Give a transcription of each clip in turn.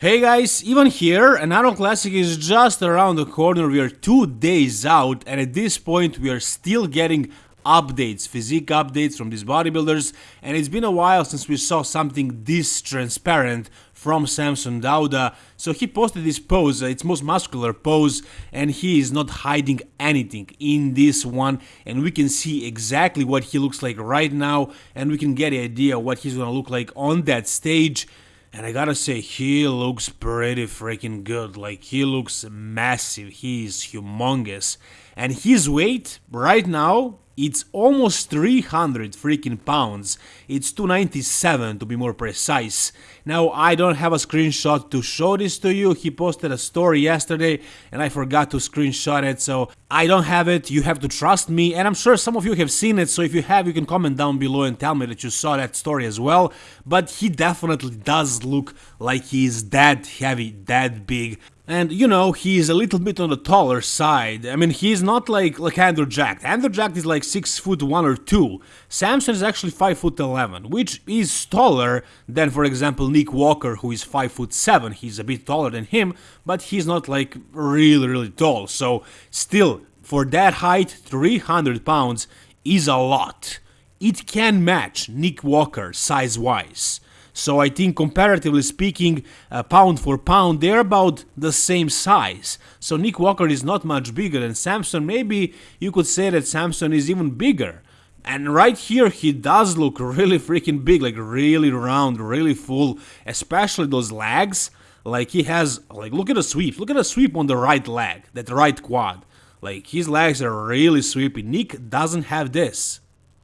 Hey guys, Ivan here, and Arnold Classic is just around the corner, we are two days out and at this point we are still getting updates, physique updates from these bodybuilders and it's been a while since we saw something this transparent from Samson Dauda. So he posted this pose, uh, its most muscular pose, and he is not hiding anything in this one. And we can see exactly what he looks like right now, and we can get an idea what he's gonna look like on that stage. And I gotta say, he looks pretty freaking good. Like, he looks massive. He is humongous. And his weight, right now, it's almost 300 freaking pounds. It's 297 to be more precise. Now, I don't have a screenshot to show this to you. He posted a story yesterday and I forgot to screenshot it, so I don't have it. You have to trust me, and I'm sure some of you have seen it, so if you have, you can comment down below and tell me that you saw that story as well. But he definitely does look like he's that heavy, that big. And you know, he's a little bit on the taller side. I mean, he's not like like Andrew Jacked. Andrew Jacked is like six foot one or two. Samson is actually five foot eleven, which is taller than, for example, Nick Walker, who is five foot seven. He's a bit taller than him, but he's not like really really tall. So still, for that height, 300 pounds is a lot. It can match Nick Walker size wise. So I think comparatively speaking, uh, pound for pound, they're about the same size. So Nick Walker is not much bigger than Samson. Maybe you could say that Samson is even bigger. And right here, he does look really freaking big, like really round, really full, especially those legs. Like he has, like look at the sweep, look at the sweep on the right leg, that right quad. Like his legs are really sweepy. Nick doesn't have this.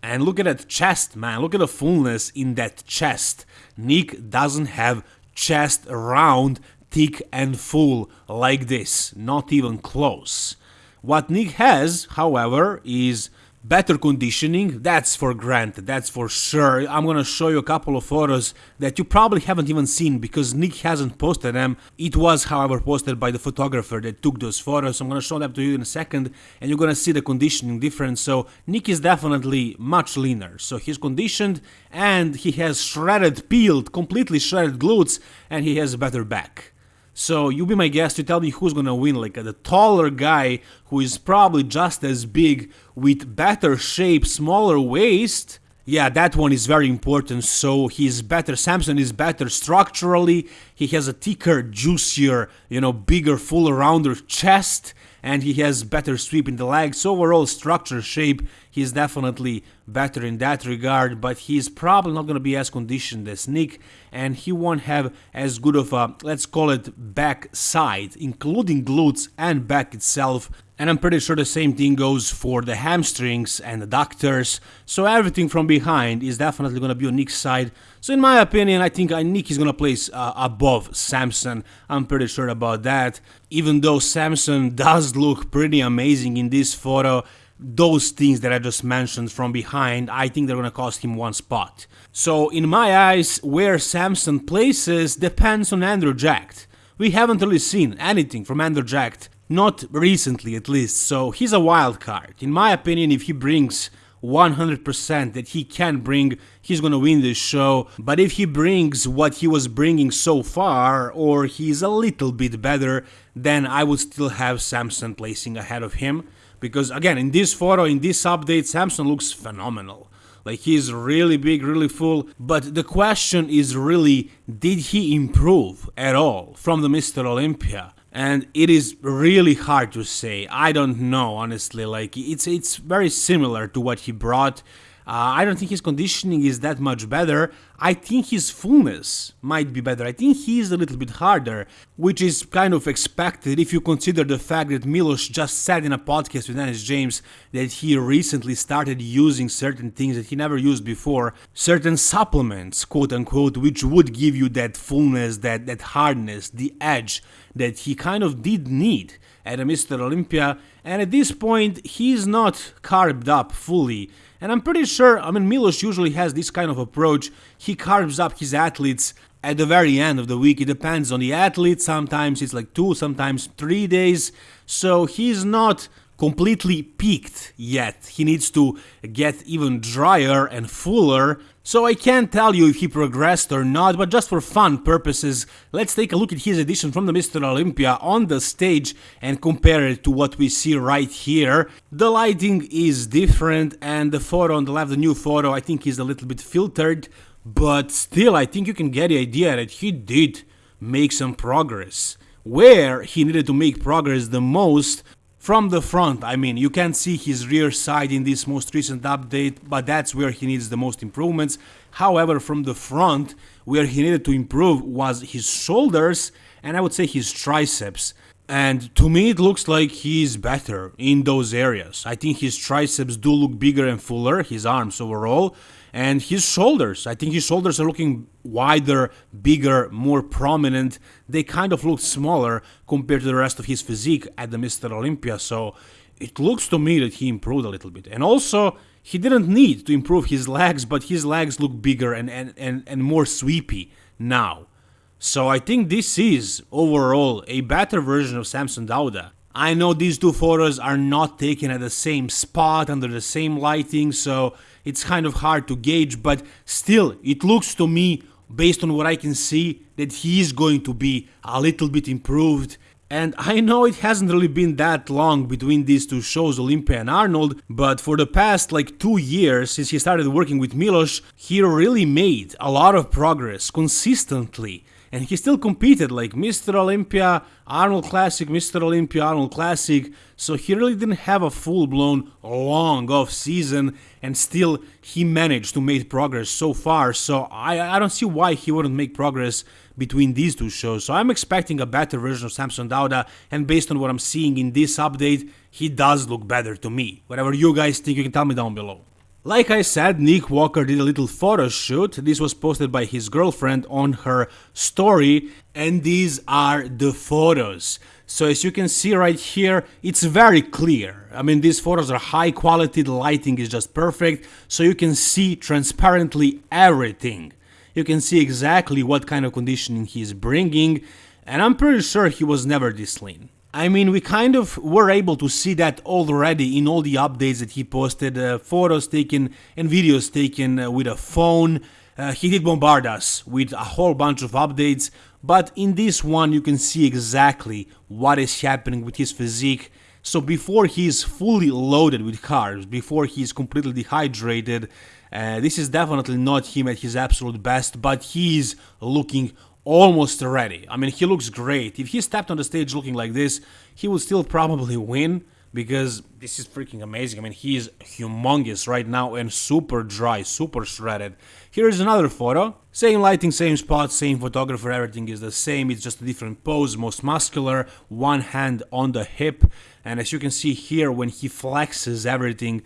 And look at that chest, man. Look at the fullness in that chest. Nick doesn't have chest round, thick and full like this. Not even close. What Nick has, however, is better conditioning, that's for granted, that's for sure. I'm gonna show you a couple of photos that you probably haven't even seen because Nick hasn't posted them. It was, however, posted by the photographer that took those photos. I'm gonna show them to you in a second and you're gonna see the conditioning difference. So Nick is definitely much leaner. So he's conditioned and he has shredded, peeled, completely shredded glutes and he has a better back. So you be my guest to tell me who's gonna win, like the taller guy who is probably just as big with better shape, smaller waist. Yeah, that one is very important. So he's better. Samson is better structurally. He has a thicker, juicier, you know, bigger, fuller, rounder chest and he has better sweep in the legs. Overall structure shape, he's definitely better in that regard, but he's probably not going to be as conditioned as Nick, and he won't have as good of a, let's call it, back side, including glutes and back itself. And I'm pretty sure the same thing goes for the hamstrings and the adductors. so everything from behind is definitely going to be on Nick's side. So in my opinion, I think uh, Nick is going to place uh, above Samson, I'm pretty sure about that. Even though Samson does look pretty amazing in this photo, those things that I just mentioned from behind, I think they're gonna cost him one spot. So in my eyes, where Samson places depends on Andrew Jacked. We haven't really seen anything from Andrew Jacked, not recently at least, so he's a wild card. In my opinion, if he brings 100% that he can bring, he's gonna win this show. But if he brings what he was bringing so far, or he's a little bit better, then I would still have Samson placing ahead of him. Because again, in this photo, in this update, Samson looks phenomenal. Like he's really big, really full. But the question is really, did he improve at all from the Mr. Olympia? And it is really hard to say. I don't know, honestly. Like it's it's very similar to what he brought. Uh, I don't think his conditioning is that much better. I think his fullness might be better. I think he is a little bit harder, which is kind of expected if you consider the fact that Milos just said in a podcast with Dennis James that he recently started using certain things that he never used before, certain supplements, quote unquote, which would give you that fullness, that, that hardness, the edge that he kind of did need at a Mr. Olympia. And at this point, he's not carved up fully. And I'm pretty sure, I mean, Milos usually has this kind of approach. He carves up his athletes at the very end of the week. It depends on the athlete. Sometimes it's like two, sometimes three days. So he's not completely peaked yet. He needs to get even drier and fuller. So I can't tell you if he progressed or not, but just for fun purposes, let's take a look at his edition from the Mr. Olympia on the stage and compare it to what we see right here. The lighting is different and the photo on the left, the new photo, I think is a little bit filtered, but still I think you can get the idea that he did make some progress. Where he needed to make progress the most from the front, I mean, you can't see his rear side in this most recent update, but that's where he needs the most improvements. However, from the front, where he needed to improve was his shoulders and I would say his triceps. And to me, it looks like he's better in those areas. I think his triceps do look bigger and fuller, his arms overall, and his shoulders. I think his shoulders are looking wider, bigger, more prominent. They kind of look smaller compared to the rest of his physique at the Mr. Olympia, so it looks to me that he improved a little bit. And also, he didn't need to improve his legs, but his legs look bigger and, and, and, and more sweepy now. So I think this is, overall, a better version of Samson Dauda. I know these two photos are not taken at the same spot under the same lighting, so it's kind of hard to gauge, but still, it looks to me, based on what I can see, that he is going to be a little bit improved. And I know it hasn't really been that long between these two shows, Olympia and Arnold, but for the past like two years since he started working with Milos, he really made a lot of progress consistently and he still competed like Mr. Olympia, Arnold Classic, Mr. Olympia, Arnold Classic, so he really didn't have a full-blown long off season and still he managed to make progress so far, so I, I don't see why he wouldn't make progress between these two shows. So I'm expecting a better version of Samson Dauda and based on what I'm seeing in this update, he does look better to me. Whatever you guys think, you can tell me down below. Like I said, Nick Walker did a little photo shoot. This was posted by his girlfriend on her story, and these are the photos. So as you can see right here, it's very clear. I mean, these photos are high quality, the lighting is just perfect, so you can see transparently everything. You can see exactly what kind of conditioning he's bringing, and I'm pretty sure he was never this lean. I mean, we kind of were able to see that already in all the updates that he posted, uh, photos taken and videos taken uh, with a phone. Uh, he did bombard us with a whole bunch of updates, but in this one you can see exactly what is happening with his physique. So before he's fully loaded with carbs, before he's completely dehydrated, uh, this is definitely not him at his absolute best, but he's looking almost ready. I mean, he looks great. If he stepped on the stage looking like this, he would still probably win because this is freaking amazing. I mean, he is humongous right now and super dry, super shredded. Here is another photo. Same lighting, same spot, same photographer, everything is the same. It's just a different pose, most muscular, one hand on the hip. And as you can see here, when he flexes everything,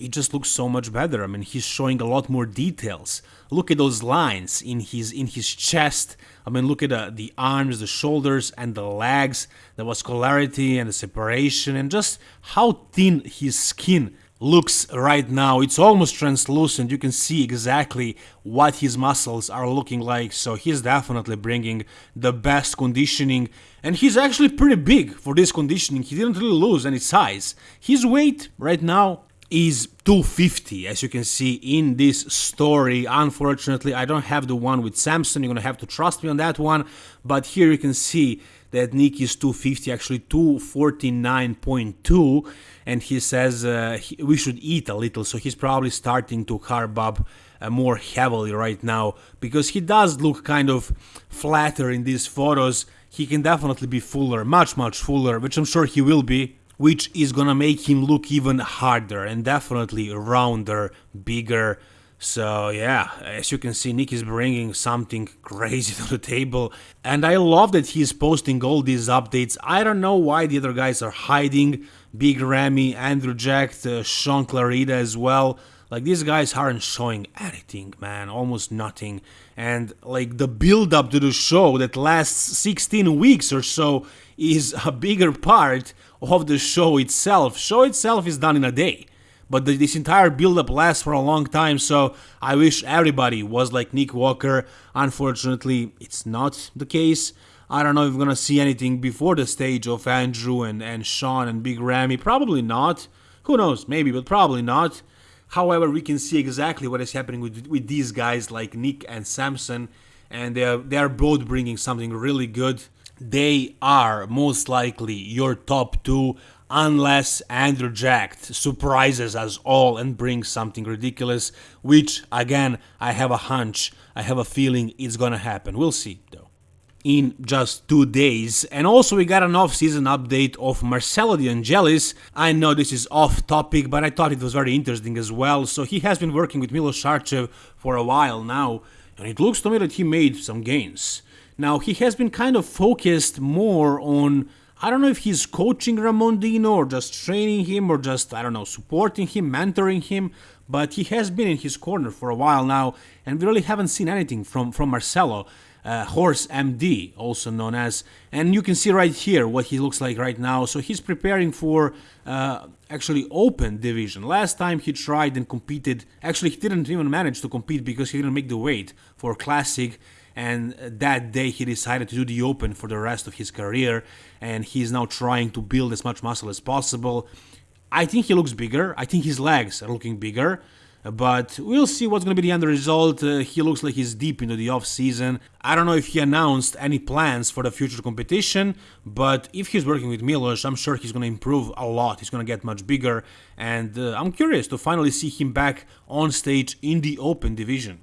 it just looks so much better. I mean, he's showing a lot more details. Look at those lines in his in his chest. I mean, look at the, the arms, the shoulders, and the legs, the vascularity and the separation, and just how thin his skin looks right now. It's almost translucent. You can see exactly what his muscles are looking like. So he's definitely bringing the best conditioning. And he's actually pretty big for this conditioning. He didn't really lose any size. His weight right now is 250 as you can see in this story. Unfortunately i don't have the one with samson you're gonna have to trust me on that one. But here you can see that nick is 250 actually 249.2 and he says uh, he, we should eat a little. So he's probably starting to carb up uh, more heavily right now. Because he does look kind of flatter in these photos. He can definitely be fuller much much fuller which i'm sure he will be which is gonna make him look even harder and definitely rounder, bigger. So yeah, as you can see, Nick is bringing something crazy to the table, and I love that he's posting all these updates. I don't know why the other guys are hiding. Big Ramy, Andrew Jack, uh, Shaun Clarida as well. Like these guys aren't showing anything, man, almost nothing. And like the build up to the show that lasts 16 weeks or so is a bigger part of the show itself. Show itself is done in a day, but the, this entire build-up lasts for a long time. So I wish everybody was like Nick Walker. Unfortunately, it's not the case. I don't know if we're gonna see anything before the stage of Andrew and, and Shaun and Big Ramy. Probably not. Who knows? Maybe, but probably not. However, we can see exactly what is happening with, with these guys like Nick and Samson, and they are, they are both bringing something really good. They are most likely your top two, unless Andrew Jacked surprises us all and brings something ridiculous, which, again, I have a hunch, I have a feeling it's gonna happen. We'll see, though in just two days. And also we got an off-season update of Marcelo De Angelis. I know this is off topic, but I thought it was very interesting as well. So he has been working with Milos Sarcev for a while now, and it looks to me that he made some gains. Now he has been kind of focused more on I don't know if he's coaching Ramon Dino or just training him or just, I don't know, supporting him, mentoring him, but he has been in his corner for a while now, and we really haven't seen anything from, from Marcelo uh, Horse MD, also known as. And you can see right here what he looks like right now. So he's preparing for uh, actually open division. Last time he tried and competed, actually he didn't even manage to compete because he didn't make the weight for classic. And that day he decided to do the open for the rest of his career. And he's now trying to build as much muscle as possible. I think he looks bigger. I think his legs are looking bigger but we'll see what's going to be the end result. Uh, he looks like he's deep into the off season. I don't know if he announced any plans for the future competition, but if he's working with Milos, I'm sure he's going to improve a lot. He's going to get much bigger, and uh, I'm curious to finally see him back on stage in the open division.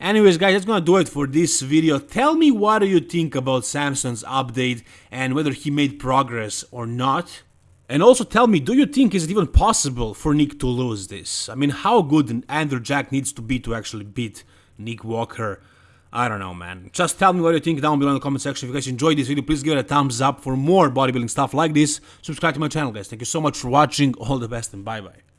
Anyways guys, that's gonna do it for this video. Tell me what do you think about Samson's update and whether he made progress or not. And also tell me, do you think is it even possible for Nick to lose this? I mean, how good Andrew Jack needs to be to actually beat Nick Walker? I don't know, man. Just tell me what you think down below in the comment section. If you guys enjoyed this video, please give it a thumbs up for more bodybuilding stuff like this. Subscribe to my channel, guys. Thank you so much for watching. All the best and bye-bye.